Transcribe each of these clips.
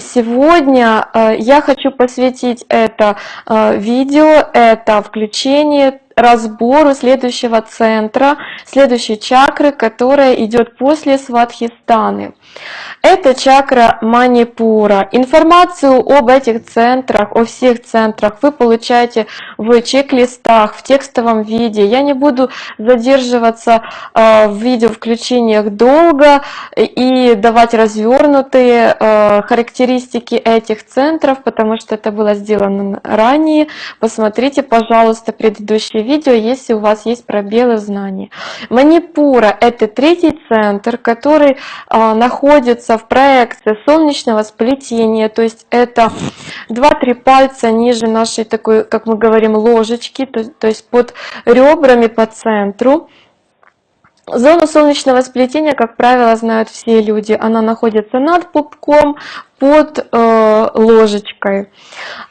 сегодня э, я хочу посвятить это э, видео, это включение разбору следующего центра, следующей чакры, которая идет после Сватхистаны. Это чакра Манипура. Информацию об этих центрах, о всех центрах вы получаете в чек-листах, в текстовом виде. Я не буду задерживаться э, в видео включениях долго и давать развернутые э, характеристики этих центров, потому что это было сделано ранее. Посмотрите, пожалуйста, предыдущие видео, если у вас есть пробелы в знании. Манипура – это третий центр, который а, находится в проекции солнечного сплетения, то есть это 2-3 пальца ниже нашей такой, как мы говорим, ложечки, то, то есть под ребрами по центру. Зону солнечного сплетения, как правило, знают все люди. Она находится над пупком, под э, ложечкой.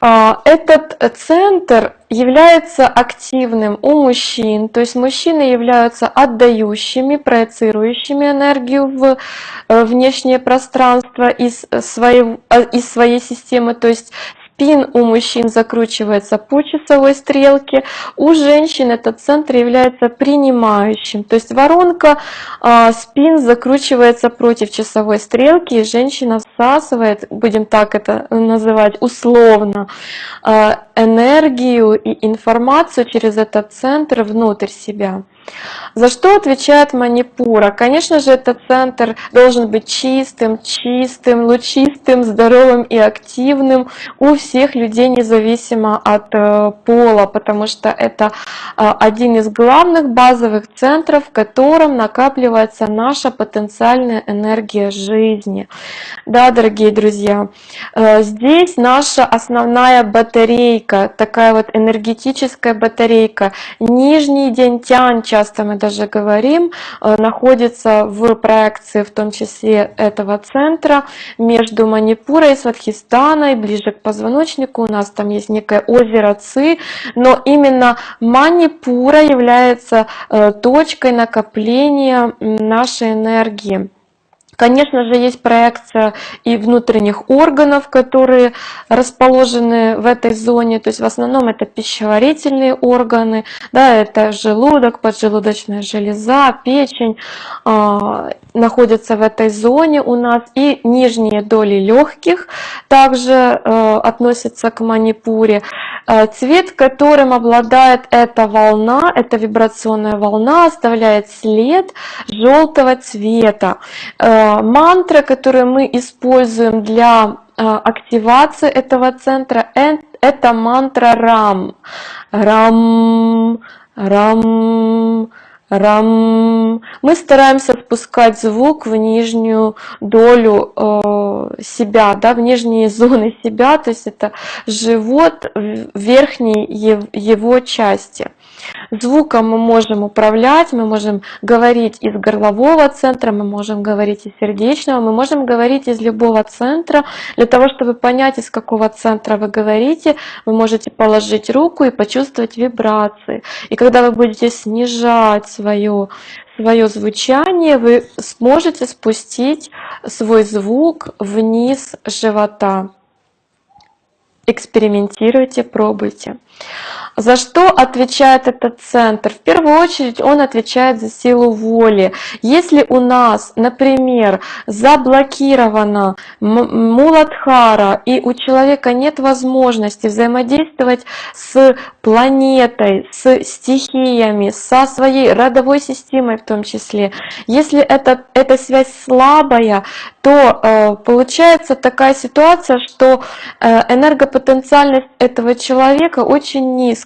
Э, этот центр является активным у мужчин, то есть мужчины являются отдающими, проецирующими энергию в э, внешнее пространство из, своей, э, из своей системы, то есть Спин у мужчин закручивается по часовой стрелке, у женщин этот центр является принимающим. То есть воронка э, спин закручивается против часовой стрелки, и женщина всасывает, будем так это называть, условно, э, энергию и информацию через этот центр внутрь себя. За что отвечает Манипура? Конечно же, этот центр должен быть чистым, чистым, лучистым, здоровым и активным у всех людей, независимо от э, пола, потому что это э, один из главных базовых центров, в котором накапливается наша потенциальная энергия жизни. Да, дорогие друзья, э, здесь наша основная батарейка, такая вот энергетическая батарейка, нижний день тянча, часто мы даже говорим, э, находится в проекции, в том числе этого центра, между Манипурой Сватхистаной, ближе к позвоночнику. У нас там есть некое озеро Ци, но именно Манипура является э, точкой накопления нашей энергии. Конечно же, есть проекция и внутренних органов, которые расположены в этой зоне. То есть в основном это пищеварительные органы, да, это желудок, поджелудочная железа, печень э, находятся в этой зоне у нас. И нижние доли легких также э, относятся к манипуре. Э, цвет, которым обладает эта волна, эта вибрационная волна, оставляет след желтого цвета. Э, мантра, которую мы используем для э, активации этого центра, это мантра Рам. Рам, Рам, Рам. Мы стараемся спускать звук в нижнюю долю э, себя, да, в нижние зоны себя, то есть это живот в верхней его части. Звуком мы можем управлять, мы можем говорить из горлового центра, мы можем говорить из сердечного, мы можем говорить из любого центра. Для того, чтобы понять, из какого центра вы говорите, вы можете положить руку и почувствовать вибрации. И когда вы будете снижать свое, свое звучание, вы сможете спустить свой звук вниз живота. Экспериментируйте, пробуйте. За что отвечает этот центр? В первую очередь он отвечает за силу воли. Если у нас, например, заблокирована Муладхара, и у человека нет возможности взаимодействовать с планетой, с стихиями, со своей родовой системой в том числе, если это, эта связь слабая, то э, получается такая ситуация, что э, энергопотенциальность этого человека очень низкая.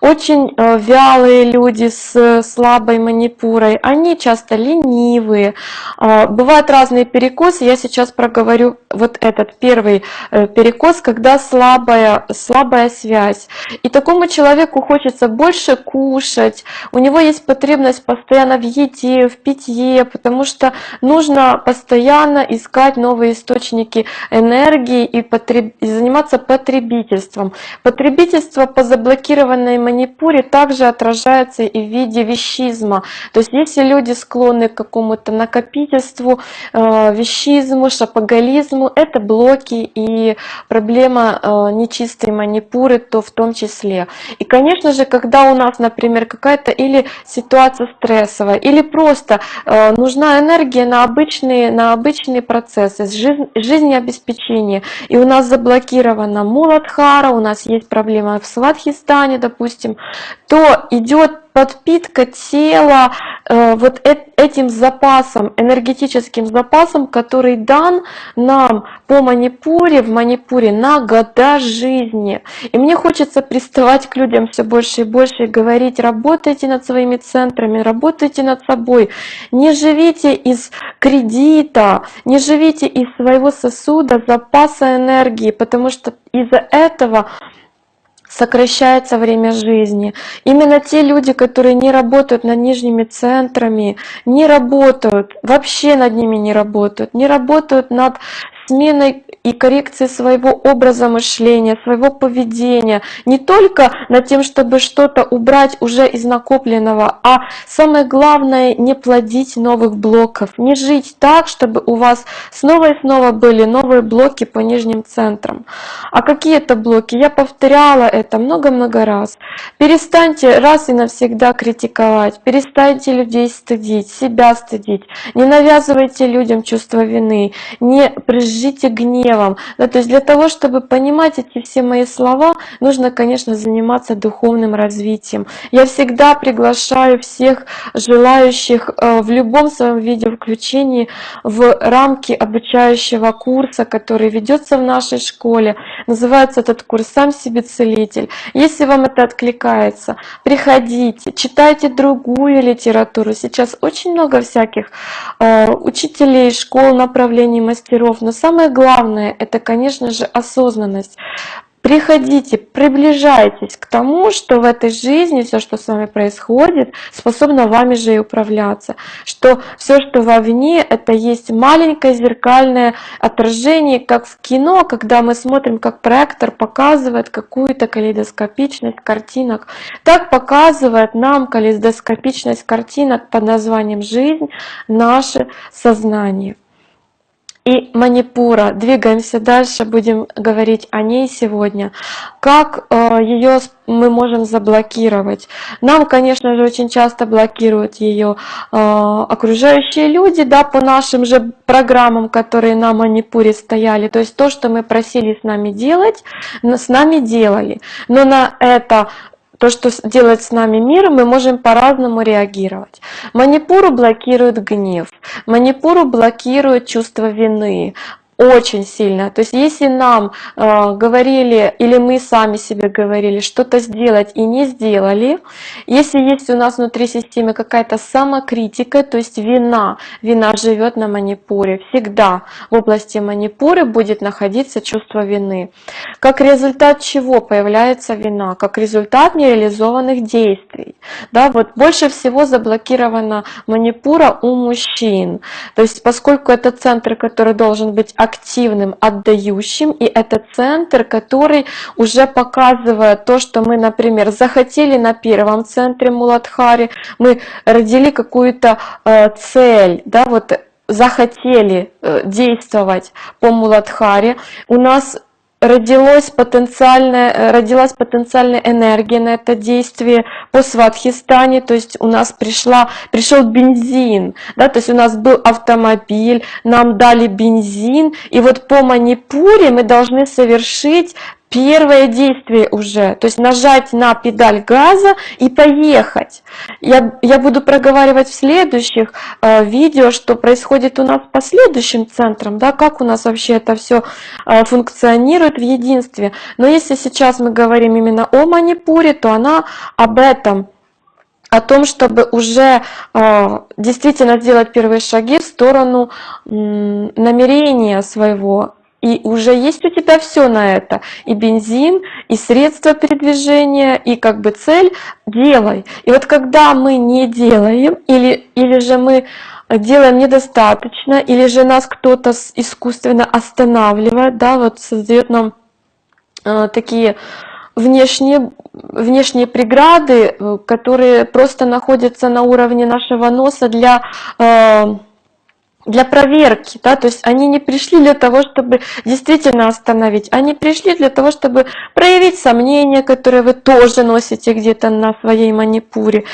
Очень э, вялые люди с слабой манипурой, они часто ленивые. Э, бывают разные перекосы, я сейчас проговорю вот этот первый э, перекос, когда слабая, слабая связь. И такому человеку хочется больше кушать, у него есть потребность постоянно в еде, в питье, потому что нужно постоянно искать новые источники энергии и, потреб... и заниматься потребительством. Потребительство по заблокированию заблокированной манипуре также отражается и в виде вещизма. То есть если люди склонны к какому-то накопительству, э, вещизму, шапоголизму, это блоки и проблема э, нечистой манипуры, то в том числе. И, конечно же, когда у нас, например, какая-то или ситуация стрессовая, или просто э, нужна энергия на обычные, на обычные процессы, жизнь, жизнеобеспечение, и у нас заблокирована Муладхара, у нас есть проблема в Сватхистане, допустим, то идет подпитка тела э, вот этим запасом, энергетическим запасом, который дан нам по Манипуре, в Манипуре на года жизни. И мне хочется приставать к людям все больше и больше и говорить, работайте над своими центрами, работайте над собой, не живите из кредита, не живите из своего сосуда запаса энергии, потому что из-за этого сокращается время жизни. Именно те люди, которые не работают над нижними центрами, не работают, вообще над ними не работают, не работают над сменой и коррекции своего образа мышления, своего поведения, не только над тем, чтобы что-то убрать уже из накопленного, а самое главное не плодить новых блоков, не жить так, чтобы у вас снова и снова были новые блоки по нижним центрам. А какие это блоки? Я повторяла это много-много раз. Перестаньте раз и навсегда критиковать, перестаньте людей стыдить, себя стыдить, не навязывайте людям чувство вины, не прижите гнев, гневом. Да, то есть для того, чтобы понимать эти все мои слова, нужно, конечно, заниматься духовным развитием. Я всегда приглашаю всех желающих э, в любом своем виде включении в рамки обучающего курса, который ведется в нашей школе. Называется этот курс «Сам себе целитель». Если вам это откликается, приходите, читайте другую литературу. Сейчас очень много всяких э, учителей, школ, направлений, мастеров. Но самое главное, это, конечно же, осознанность. Приходите, приближайтесь к тому, что в этой жизни все, что с вами происходит, способно вами же и управляться. Что все, что вовне, это есть маленькое зеркальное отражение, как в кино, когда мы смотрим, как проектор показывает какую-то калейдоскопичность картинок. Так показывает нам калейдоскопичность картинок под названием «Жизнь» наше сознание и Манипура. Двигаемся дальше, будем говорить о ней сегодня. Как э, ее мы можем заблокировать? Нам, конечно же, очень часто блокируют ее э, окружающие люди, да, по нашим же программам, которые на Манипуре стояли. То есть то, что мы просили с нами делать, с нами делали. Но на это то, что делает с нами мир, мы можем по-разному реагировать. Манипуру блокирует гнев, манипуру блокирует чувство вины, очень сильно. То есть если нам э, говорили, или мы сами себе говорили, что-то сделать и не сделали, если есть у нас внутри системы какая-то самокритика, то есть вина, вина живет на манипуре, всегда в области манипуры будет находиться чувство вины. Как результат чего появляется вина? Как результат нереализованных действий. Да, вот больше всего заблокирована манипура у мужчин. То есть поскольку это центр, который должен быть отдающим, и это центр, который уже показывает то, что мы, например, захотели на первом центре Муладхари, мы родили какую-то э, цель, да, вот захотели э, действовать по Муладхаре, у нас родилась потенциальная, э, родилась потенциальная энергия на это действие по Сватхистане, то есть у нас пришла, пришел бензин, да, то есть у нас был автомобиль, нам дали бензин, и вот по Манипуре мы должны совершить первое действие уже, то есть нажать на педаль газа и поехать. Я, я буду проговаривать в следующих э, видео, что происходит у нас по следующим центрам, да, как у нас вообще это все э, функционирует в единстве. Но если сейчас мы говорим именно о Манипуре, то она об этом о том, чтобы уже э, действительно сделать первые шаги в сторону э, намерения своего и уже есть у тебя все на это, и бензин, и средства передвижения, и как бы цель, делай. И вот когда мы не делаем, или, или же мы делаем недостаточно, или же нас кто-то искусственно останавливает, да, вот создает нам э, такие внешние, внешние преграды, э, которые просто находятся на уровне нашего носа для э, для проверки, да, то есть они не пришли для того, чтобы действительно остановить, они пришли для того, чтобы проявить сомнения, которые вы тоже носите где-то на своей манипуре.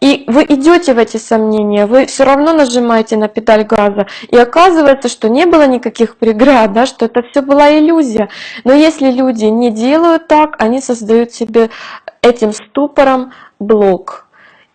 И вы идете в эти сомнения, вы все равно нажимаете на педаль газа, и оказывается, что не было никаких преград, да, что это все была иллюзия. Но если люди не делают так, они создают себе этим ступором блок.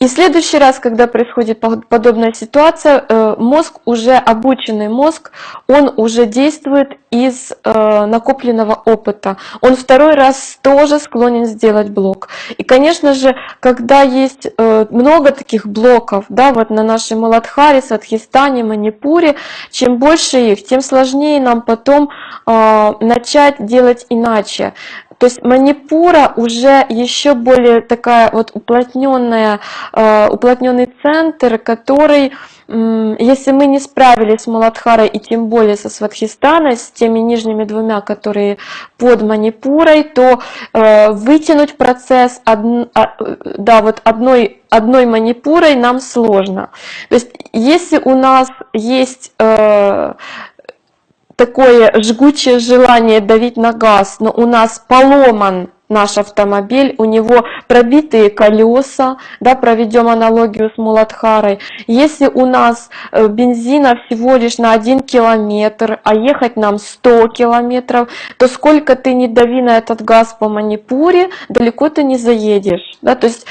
И в следующий раз, когда происходит подобная ситуация, э, мозг, уже обученный мозг, он уже действует из э, накопленного опыта. Он второй раз тоже склонен сделать блок. И, конечно же, когда есть э, много таких блоков, да, вот на нашей Маладхаре, Садхистане, Манипуре, чем больше их, тем сложнее нам потом начать делать иначе. То есть манипура уже еще более такая вот уплотненная, э, уплотненный центр, который, если мы не справились с Маладхарой и тем более со Сватхистаной, с теми нижними двумя, которые под манипурой, то э, вытянуть процесс а, да, вот одной, одной манипурой нам сложно. То есть если у нас есть э, такое жгучее желание давить на газ, но у нас поломан наш автомобиль, у него пробитые колеса, да, проведем аналогию с Муладхарой. Если у нас э, бензина всего лишь на 1 километр, а ехать нам 100 километров, то сколько ты не дави на этот газ по Манипуре, далеко ты не заедешь. Да? То есть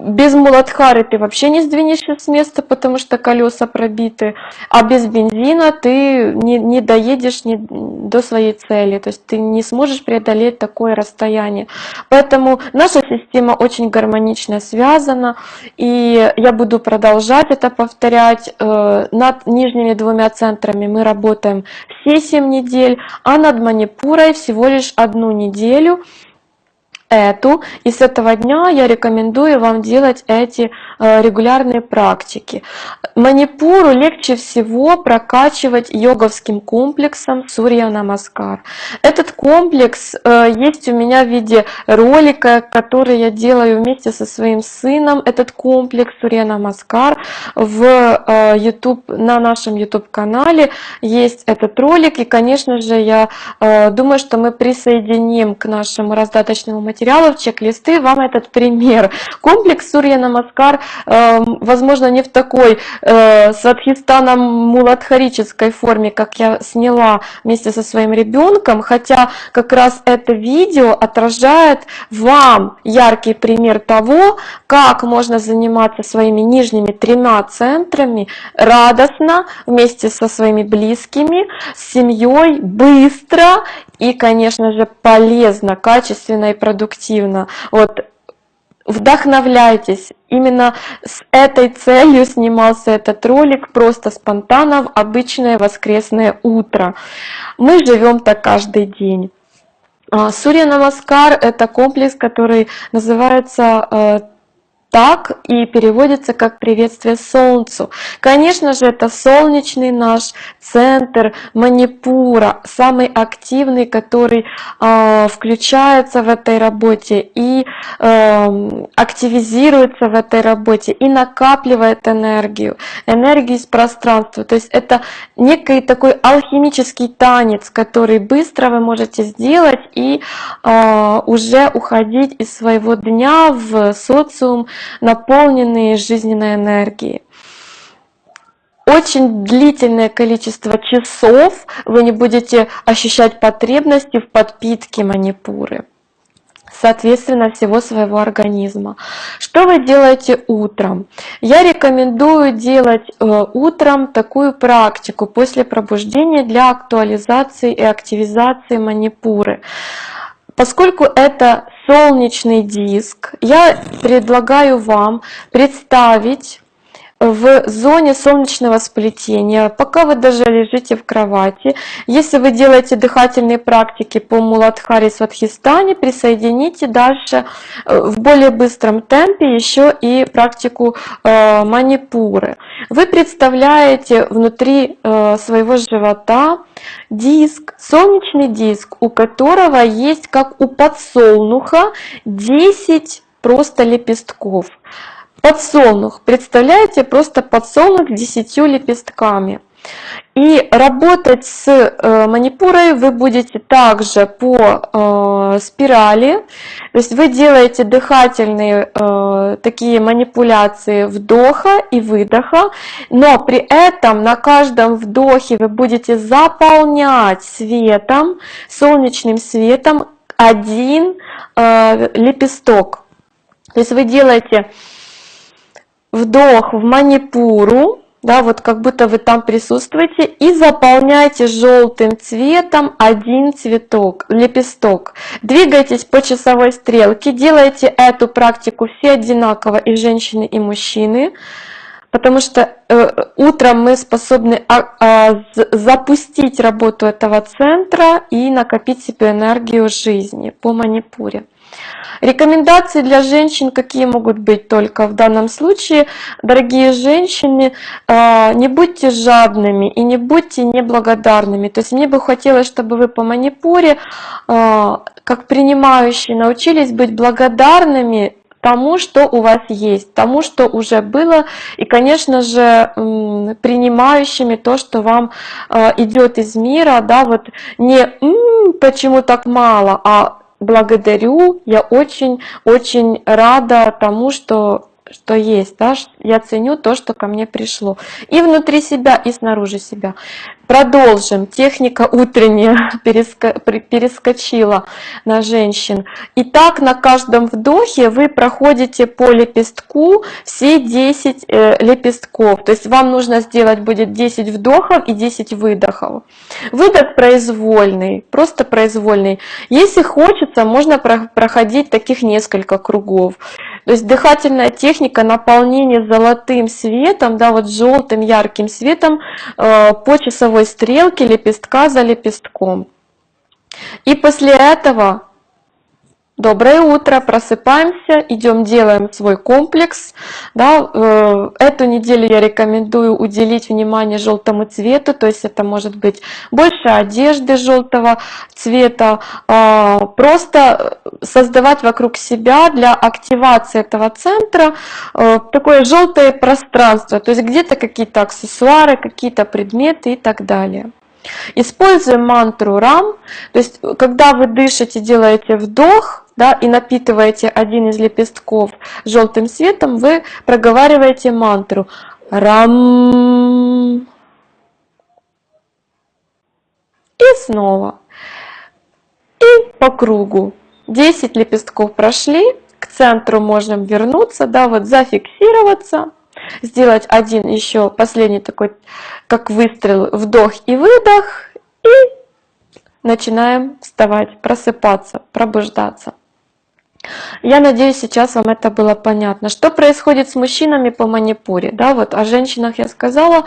без Муладхары ты вообще не сдвинешься с места, потому что колеса пробиты, а без бензина ты не, не доедешь не, до своей цели, то есть ты не сможешь преодолеть такое расстояние. Поэтому наша система очень гармонично связана, и я буду продолжать это повторять. Э, над нижними двумя центрами мы работаем все 7 недель, а над Манипурой всего лишь одну неделю эту, и с этого дня я рекомендую вам делать эти э, регулярные практики. Манипуру легче всего прокачивать йоговским комплексом Сурья Намаскар. Этот комплекс э, есть у меня в виде ролика, который я делаю вместе со своим сыном. Этот комплекс Сурья Намаскар в э, YouTube, на нашем YouTube канале есть этот ролик. И, конечно же, я думаю, что мы присоединим к нашему раздаточному материалу материалов, чек-листы, вам этот пример. Комплекс Сурья Намаскар, э, возможно, не в такой э, садхистано-муладхарической форме, как я сняла вместе со своим ребенком, хотя как раз это видео отражает вам яркий пример того, как можно заниматься своими нижними тремя центрами радостно, вместе со своими близкими, с семьей, быстро и, конечно же, полезно, качественно и продуктивно. Вот вдохновляйтесь. Именно с этой целью снимался этот ролик, просто спонтанно в обычное воскресное утро. Мы живем так каждый день. А, Сурья Намаскар – это комплекс, который называется э, так и переводится как приветствие Солнцу. Конечно же, это солнечный наш центр Манипура, самый активный, который э, включается в этой работе и э, активизируется в этой работе и накапливает энергию, энергию из пространства. То есть это некий такой алхимический танец, который быстро вы можете сделать и э, уже уходить из своего дня в социум, наполненные жизненной энергией. Очень длительное количество часов вы не будете ощущать потребности в подпитке манипуры соответственно всего своего организма. Что вы делаете утром? Я рекомендую делать э, утром такую практику после пробуждения для актуализации и активизации манипуры. Поскольку это солнечный диск, я предлагаю вам представить в зоне солнечного сплетения, пока вы даже лежите в кровати. Если вы делаете дыхательные практики по Муладхари Сватхистане, присоедините дальше э, в более быстром темпе еще и практику э, манипуры. Вы представляете внутри э, своего живота диск, солнечный диск, у которого есть, как у подсолнуха, 10 просто лепестков. Подсолнух, представляете, просто подсолнух с 10 лепестками. И работать с э, манипурой вы будете также по э, спирали, то есть вы делаете дыхательные э, такие манипуляции вдоха и выдоха, но при этом на каждом вдохе вы будете заполнять светом, солнечным светом один лепесток. То есть вы делаете вдох в манипуру, да, вот как будто вы там присутствуете, и заполняйте желтым цветом один цветок, лепесток. Двигайтесь по часовой стрелке, делайте эту практику все одинаково, и женщины, и мужчины, потому что э, утром мы способны а, запустить работу этого центра и накопить себе энергию жизни по манипуре. Рекомендации для женщин какие могут быть только в данном случае? Дорогие женщины, а, не будьте жадными и не будьте неблагодарными. То есть мне бы хотелось, чтобы вы по манипуре, а, как принимающие, научились быть благодарными тому, что у вас есть, тому, что уже было, и, конечно же, принимающими то, что вам а, идет из мира, да, вот не почему так мало, а благодарю, я очень-очень рада тому, что что есть, да, я ценю то, что ко мне пришло. И внутри себя, и снаружи себя. Продолжим. Техника утренняя перескочила на женщин. Итак, на каждом вдохе вы проходите по лепестку все 10 э, лепестков. То есть вам нужно сделать будет 10 вдохов и 10 выдохов. Выдох произвольный, просто произвольный. Если хочется, можно проходить таких несколько кругов. То есть дыхательная техника наполнения золотым светом, да, вот желтым ярким светом э, по часовой стрелке лепестка за лепестком. И после этого Доброе утро, просыпаемся, идем делаем свой комплекс. Да, э, эту неделю я рекомендую уделить внимание желтому цвету, то есть это может быть больше одежды желтого цвета, а, просто создавать вокруг себя для активации этого центра э, такое желтое пространство, то есть где-то какие-то аксессуары, какие-то предметы и так далее. Используем мантру РАМ, то есть когда вы дышите, делаете вдох, да, и напитываете один из лепестков желтым светом, вы проговариваете мантру Рам. И снова. И по кругу. 10 лепестков прошли, к центру можем вернуться, да, вот зафиксироваться, сделать один еще последний такой, как выстрел, вдох и выдох, и начинаем вставать, просыпаться, пробуждаться. Я надеюсь, сейчас вам это было понятно. Что происходит с мужчинами по манипуре? Да, вот о женщинах я сказала.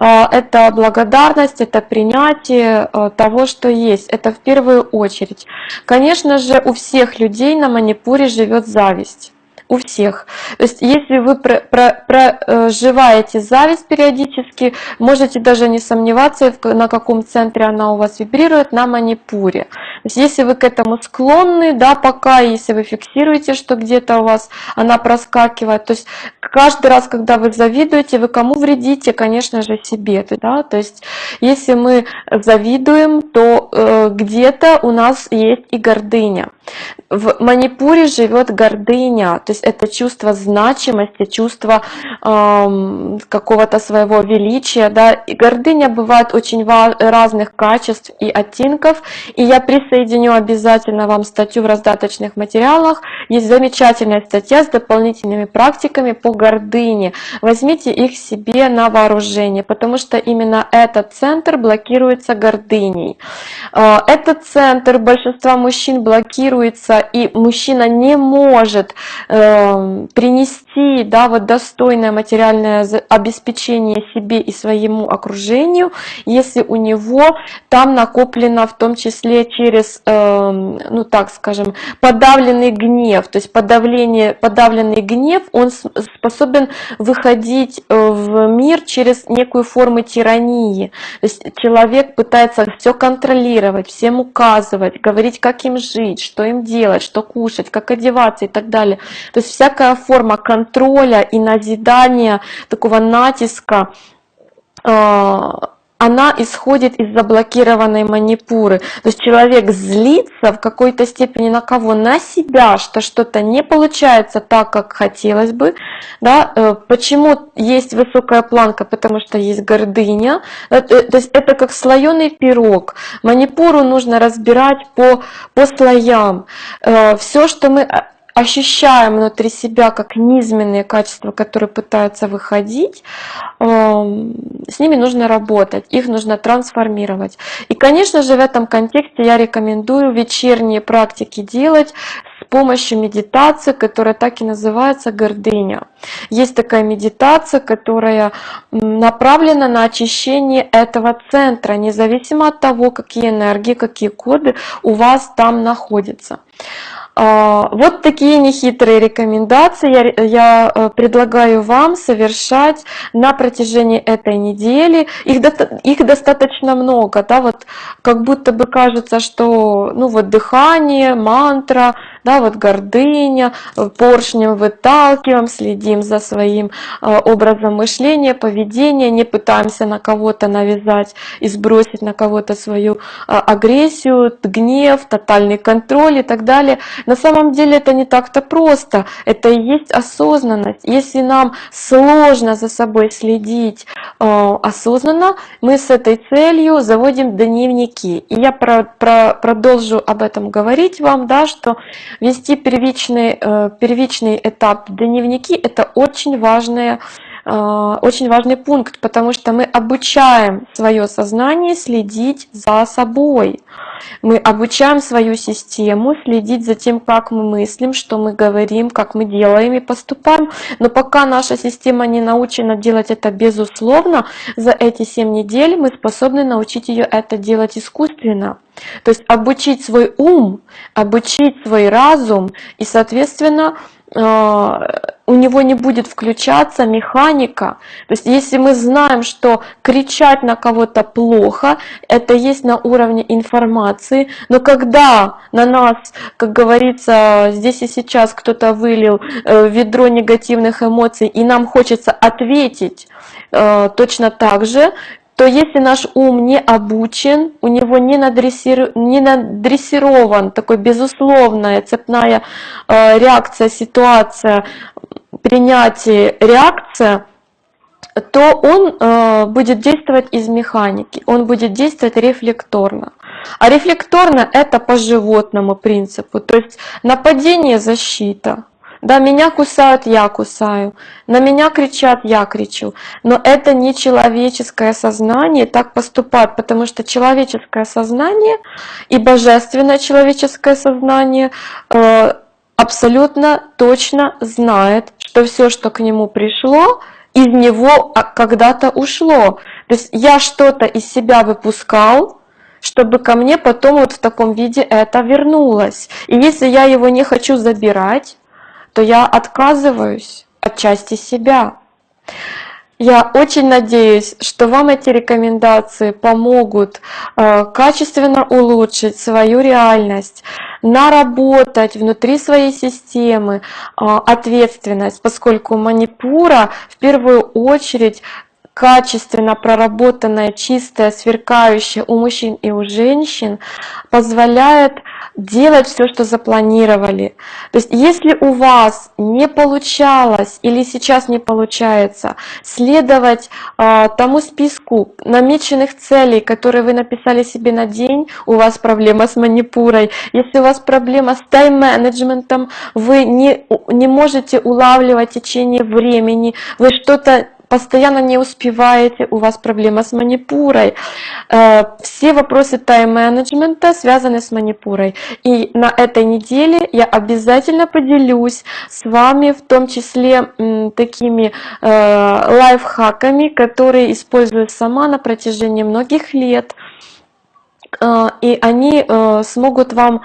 А, это благодарность, это принятие а, того, что есть. Это в первую очередь. Конечно же, у всех людей на манипуре живет зависть у всех. То есть если вы проживаете зависть периодически, можете даже не сомневаться, на каком центре она у вас вибрирует, на манипуре. То есть если вы к этому склонны, да, пока, если вы фиксируете, что где-то у вас она проскакивает, то есть каждый раз, когда вы завидуете, вы кому вредите? Конечно же себе. Да? То есть если мы завидуем, то э, где-то у нас есть и гордыня. В Манипуре живет гордыня, то есть это чувство значимости, чувство э, какого-то своего величия. Да? И гордыня бывает очень разных качеств и оттенков. И я присоединю обязательно вам статью в раздаточных материалах. Есть замечательная статья с дополнительными практиками по гордыне. Возьмите их себе на вооружение, потому что именно этот центр блокируется гордыней. Э, этот центр большинства мужчин блокируется и мужчина не может э, принести найти, да, вот достойное материальное обеспечение себе и своему окружению, если у него там накоплено в том числе через, э, ну так скажем, подавленный гнев, то есть подавление, подавленный гнев, он способен выходить э, в мир через некую форму тирании, то есть человек пытается все контролировать, всем указывать, говорить, как им жить, что им делать, что кушать, как одеваться и так далее. То есть всякая форма контроля и назидания, такого натиска, э, она исходит из заблокированной манипуры. То есть человек злится в какой-то степени на кого? На себя, что что-то не получается так, как хотелось бы. Да? Э, почему есть высокая планка? Потому что есть гордыня. Э, то есть это как слоеный пирог. Манипуру нужно разбирать по, по слоям. Все, что мы ощущаем внутри себя как низменные качества, которые пытаются выходить, эм, с ними нужно работать, их нужно трансформировать. И, конечно же, в этом контексте я рекомендую вечерние практики делать с помощью медитации, которая так и называется гордыня. Есть такая медитация, которая направлена на очищение этого центра, независимо от того, какие энергии, какие коды у вас там находятся. А, вот такие нехитрые рекомендации я, я э, предлагаю вам совершать на протяжении этой недели. Их, их достаточно много, да, вот как будто бы кажется, что ну вот дыхание, мантра, да, вот гордыня, поршнем выталкиваем, следим за своим э, образом мышления, поведения, не пытаемся на кого-то навязать и сбросить на кого-то свою э, агрессию, гнев, тотальный контроль и так далее. На самом деле это не так-то просто, это и есть осознанность. Если нам сложно за собой следить э, осознанно, мы с этой целью заводим дневники. И я про, про, продолжу об этом говорить вам, да, что Вести первичный, э, первичный этап дневники – это очень важная э, очень важный пункт, потому что мы обучаем свое сознание следить за собой. Мы обучаем свою систему следить за тем, как мы мыслим, что мы говорим, как мы делаем и поступаем. Но пока наша система не научена делать это безусловно, за эти 7 недель мы способны научить ее это делать искусственно. То есть обучить свой ум, обучить свой разум и, соответственно, э, у него не будет включаться механика. То есть если мы знаем, что кричать на кого-то плохо, это есть на уровне информации, но когда на нас, как говорится, здесь и сейчас кто-то вылил э, ведро негативных эмоций, и нам хочется ответить э, точно так же, то если наш ум не обучен, у него не, надрессиру... не надрессирован такой безусловная цепная э, реакция, ситуация, принятие, реакция, то он э, будет действовать из механики, он будет действовать рефлекторно. А рефлекторно это по животному принципу, то есть нападение, защита. Да, меня кусают, я кусаю. На меня кричат, я кричу. Но это не человеческое сознание так поступать, потому что человеческое сознание и божественное человеческое сознание э, абсолютно точно знает, что все, что к нему пришло, из него а, когда-то ушло. То есть я что-то из себя выпускал, чтобы ко мне потом вот в таком виде это вернулось. И если я его не хочу забирать, то я отказываюсь от части себя. Я очень надеюсь, что вам эти рекомендации помогут э, качественно улучшить свою реальность, наработать внутри своей системы э, ответственность, поскольку манипура в первую очередь качественно проработанная, чистая, сверкающая у мужчин и у женщин позволяет делать все, что запланировали. То есть если у вас не получалось или сейчас не получается следовать э, тому списку намеченных целей, которые вы написали себе на день, у вас проблема с манипурой. Если у вас проблема с тайм-менеджментом, вы не, не можете улавливать течение времени, вы что-то постоянно не успеваете, у вас проблема с манипурой, э, все вопросы тайм-менеджмента связаны с манипурой. И на этой неделе я обязательно поделюсь с вами в том числе такими э, лайфхаками, которые использую сама на протяжении многих лет. Э, и они смогут вам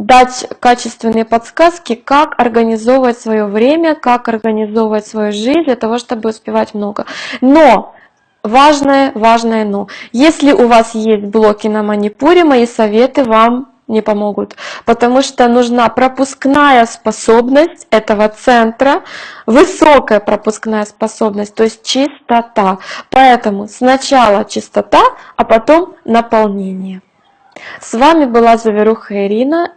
дать качественные подсказки, как организовывать свое время, как организовывать свою жизнь для того, чтобы успевать много. Но важное, важное но. Если у вас есть блоки на манипуре, мои советы вам не помогут, потому что нужна пропускная способность этого центра, высокая пропускная способность, то есть чистота. Поэтому сначала чистота, а потом наполнение. С вами была Заверуха Ирина